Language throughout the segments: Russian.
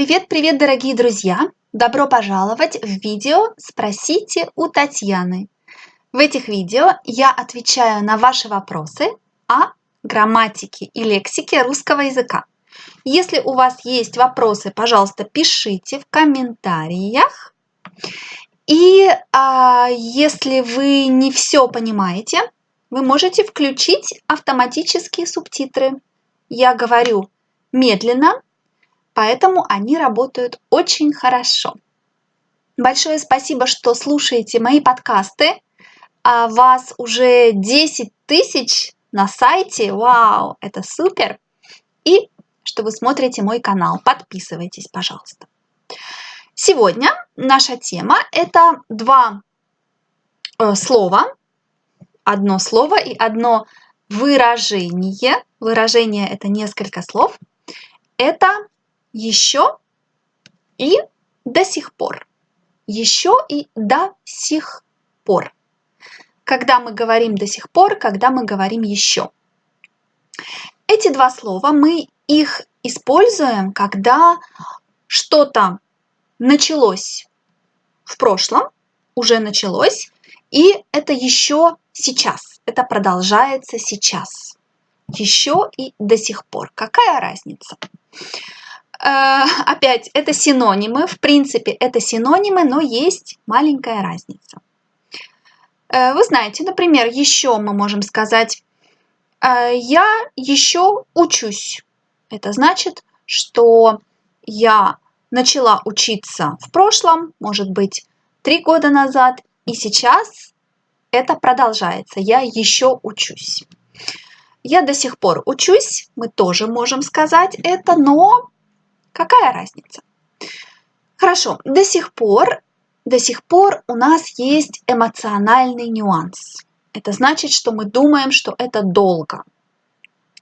Привет-привет, дорогие друзья! Добро пожаловать в видео «Спросите у Татьяны». В этих видео я отвечаю на ваши вопросы о грамматике и лексике русского языка. Если у вас есть вопросы, пожалуйста, пишите в комментариях. И а, если вы не все понимаете, вы можете включить автоматические субтитры. Я говорю медленно, поэтому они работают очень хорошо. Большое спасибо, что слушаете мои подкасты. А вас уже 10 тысяч на сайте. Вау, это супер! И что вы смотрите мой канал. Подписывайтесь, пожалуйста. Сегодня наша тема – это два э, слова, одно слово и одно выражение. Выражение – это несколько слов. Это еще и до сих пор. Еще и до сих пор. Когда мы говорим до сих пор, когда мы говорим еще. Эти два слова мы их используем, когда что-то началось в прошлом, уже началось, и это еще сейчас, это продолжается сейчас. Еще и до сих пор. Какая разница? Э, опять, это синонимы. В принципе, это синонимы, но есть маленькая разница. Э, вы знаете, например, еще мы можем сказать «Э, «я еще учусь». Это значит, что я начала учиться в прошлом, может быть, три года назад, и сейчас это продолжается. Я еще учусь. Я до сих пор учусь, мы тоже можем сказать это, но Какая разница? Хорошо, до сих пор, до сих пор у нас есть эмоциональный нюанс. Это значит, что мы думаем, что это долго.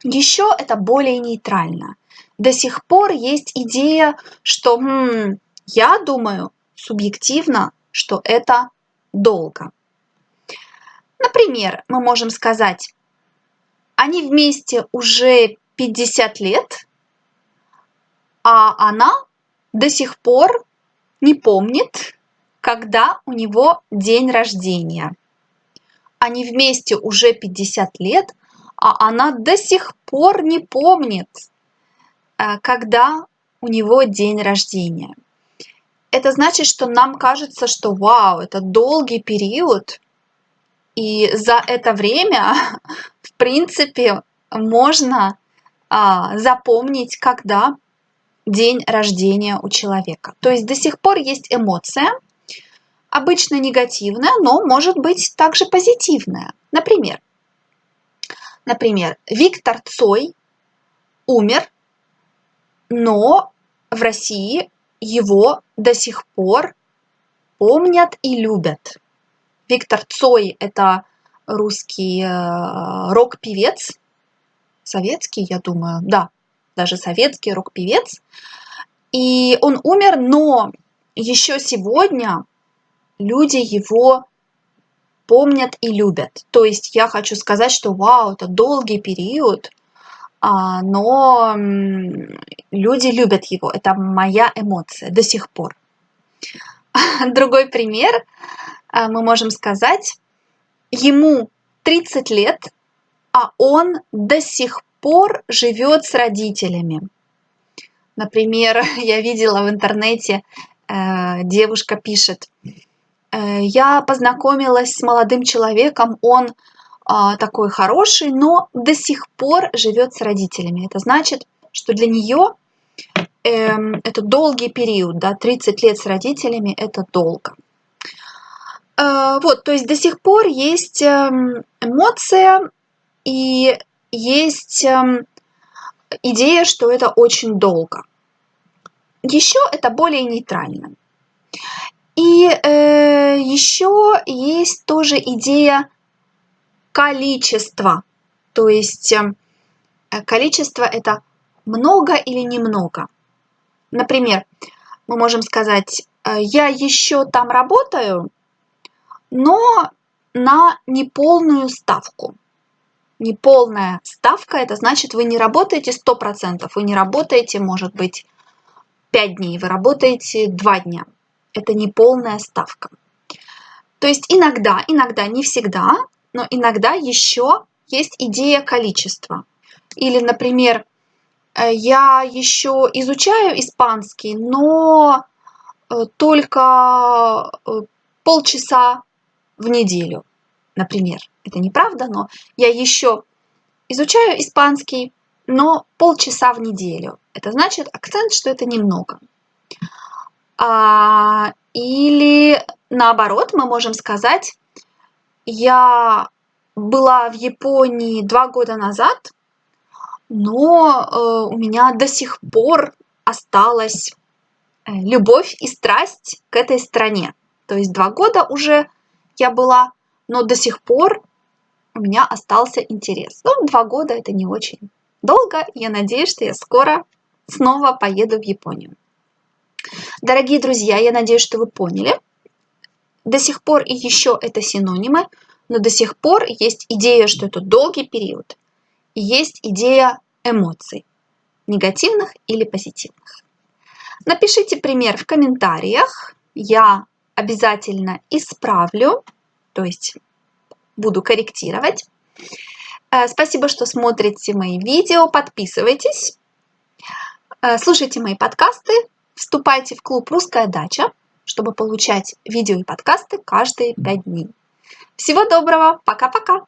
Еще это более нейтрально. До сих пор есть идея, что хм, я думаю субъективно, что это долго. Например, мы можем сказать, они вместе уже 50 лет, а она до сих пор не помнит, когда у него день рождения. Они вместе уже 50 лет, а она до сих пор не помнит, э, когда у него день рождения. Это значит, что нам кажется, что вау, это долгий период, и за это время, в принципе, можно а, запомнить, когда день рождения у человека. То есть до сих пор есть эмоция, обычно негативная, но может быть также позитивная. Например, например, Виктор Цой умер, но в России его до сих пор помнят и любят. Виктор Цой – это русский э, рок-певец, советский, я думаю, да, даже советский рок-певец. И он умер, но еще сегодня люди его помнят и любят. То есть я хочу сказать, что вау, это долгий период, а, но люди любят его. Это моя эмоция до сих пор. Другой пример а, мы можем сказать. Ему 30 лет, а он до сих пор живет с родителями. Например, я видела в интернете, э, девушка пишет, э, я познакомилась с молодым человеком, он а, такой хороший, но до сих пор живет с родителями. Это значит, что для нее эм, это долгий период, да, 30 лет с родителями это долго. Э, вот, то есть до сих пор есть эм, эмоция, и есть эм, идея, что это очень долго. Еще это более нейтрально. И э, еще есть тоже идея количества. То есть э, количество это много или немного. Например, мы можем сказать, э, я еще там работаю, но на неполную ставку неполная ставка, это значит, вы не работаете 100%, вы не работаете, может быть, 5 дней, вы работаете 2 дня. Это не полная ставка. То есть иногда, иногда, не всегда, но иногда еще есть идея количества. Или, например, э, я еще изучаю испанский, но э, только э, полчаса в неделю, например. Это неправда, но я еще изучаю испанский, но полчаса в неделю. Это значит акцент, что это немного. А, или наоборот, мы можем сказать, я была в Японии два года назад, но э, у меня до сих пор осталась э, любовь и страсть к этой стране. То есть два года уже я была, но до сих пор у меня остался интерес. Ну, два года это не очень долго. Я надеюсь, что я скоро снова поеду в Японию. Дорогие друзья, я надеюсь, что вы поняли. До сих пор и еще это синонимы, но до сих пор есть идея, что это долгий период. И есть идея эмоций, негативных или позитивных. Напишите пример в комментариях. Я обязательно исправлю, то есть буду корректировать. Э, спасибо, что смотрите мои видео, подписывайтесь, э, слушайте мои подкасты, вступайте в клуб «Русская дача», чтобы получать видео и подкасты каждые 5 дней. Всего доброго, пока-пока!